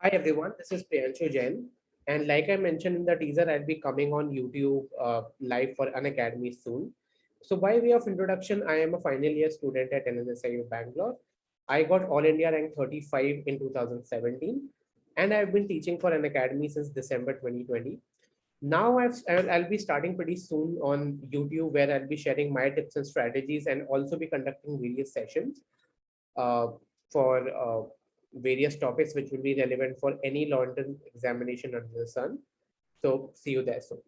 Hi everyone, this is Priyanshu Jain. And like I mentioned in the teaser, I'll be coming on YouTube uh, live for Unacademy soon. So by way of introduction, I am a final year student at NLSIU Bangalore. I got All India rank 35 in 2017, and I've been teaching for Unacademy since December 2020. Now I've, I'll, be starting pretty soon on YouTube where I'll be sharing my tips and strategies and also be conducting various sessions uh, for uh, various topics which will be relevant for any London examination under the sun. So see you there soon.